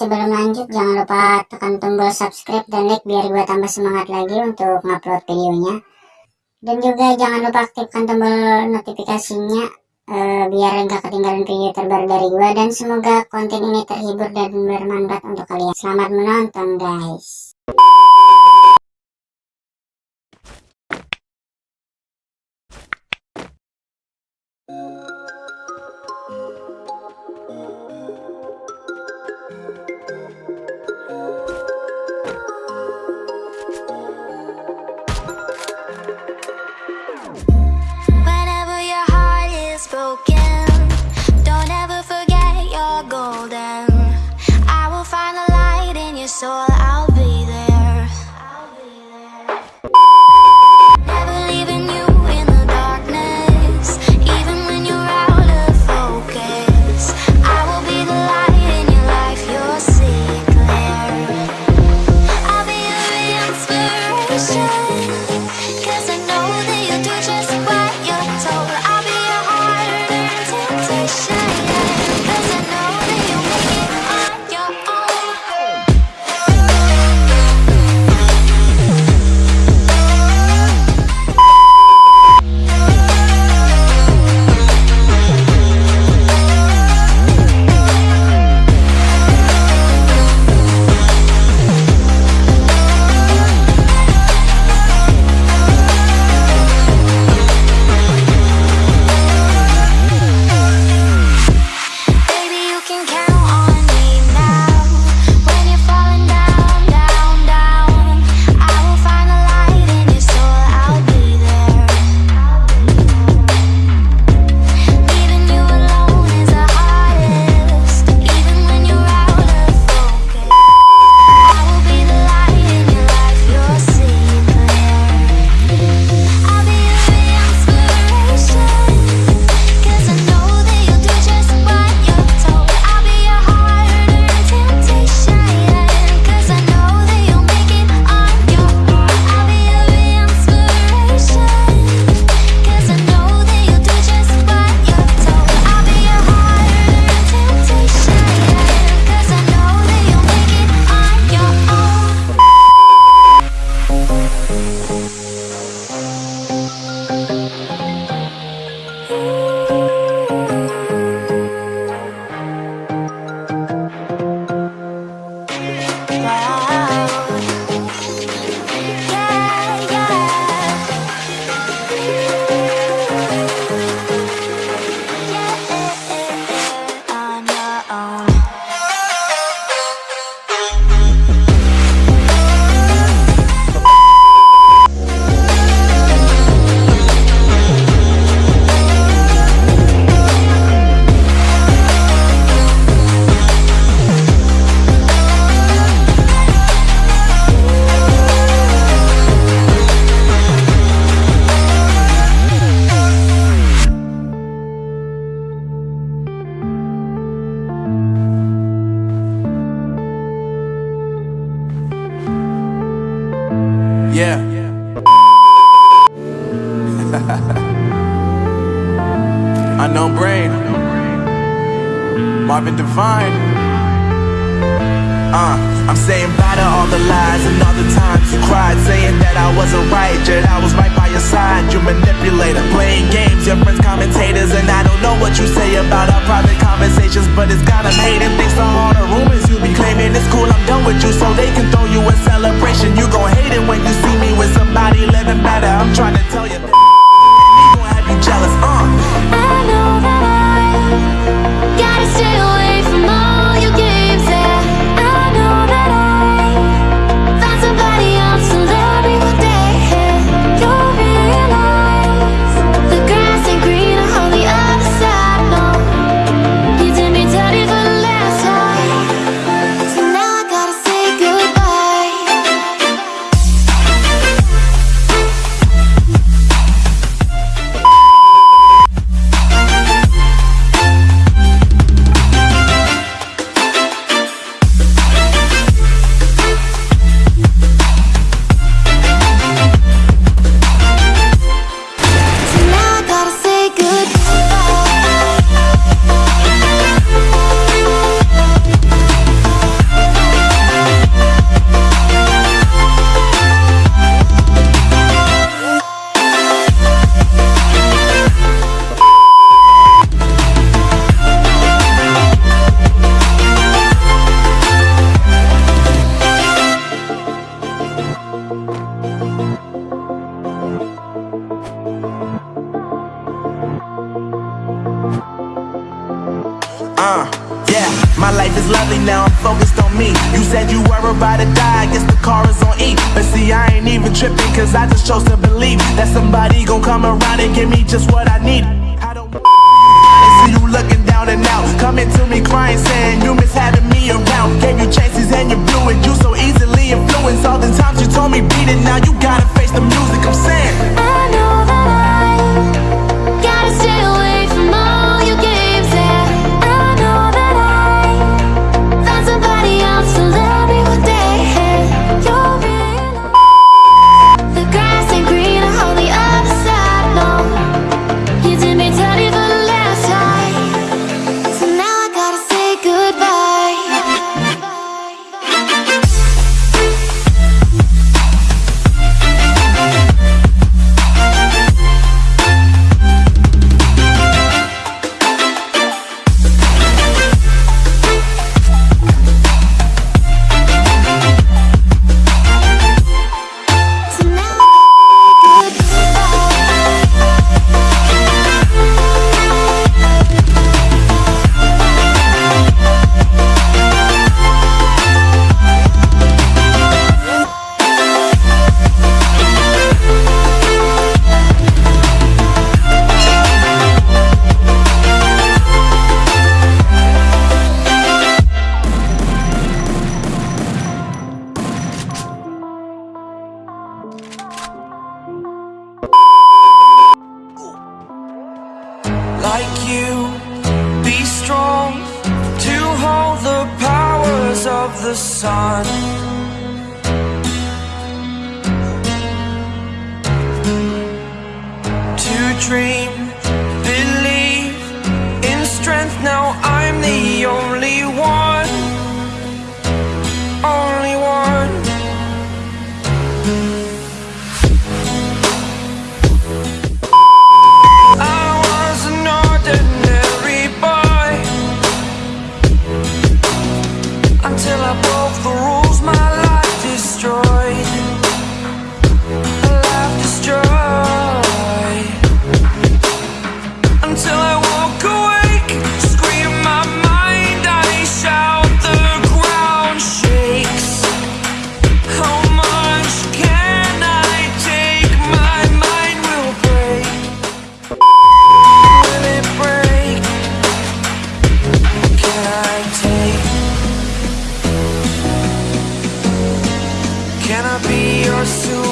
Sebelum lanjut jangan lupa tekan tombol subscribe dan like biar gue tambah semangat lagi untuk ngupload videonya. Dan juga jangan lupa aktifkan tombol notifikasinya uh, biar nggak ketinggalan video terbaru dari gue. Dan semoga konten ini terhibur dan bermanfaat untuk kalian. Selamat menonton guys. Oh. Yeah. Unknown brain. Marvin Divine. Uh, I'm saying bye to all the lies and all the times you cried, saying that I wasn't right, yet I was right by your side. You manipulator, playing games, your friends commentators, and I don't know what you say about our private conversations, but it's got them hating. Thanks to all the rumors you be claiming, it's cool, I'm done with you, so they can throw you a me. You said you were about to die, I guess the car is on E. But see, I ain't even tripping, cause I just chose to believe that somebody gon' come around and give me just what I need. I don't see you looking down and out, coming to me crying, saying you miss having me around. Gave you chances and you blew it, you so easily influenced. All the times you told me beat it, now you gotta face the music. I'm saying. Like you. Be strong to hold the powers of the sun. To dream Can I be your soul?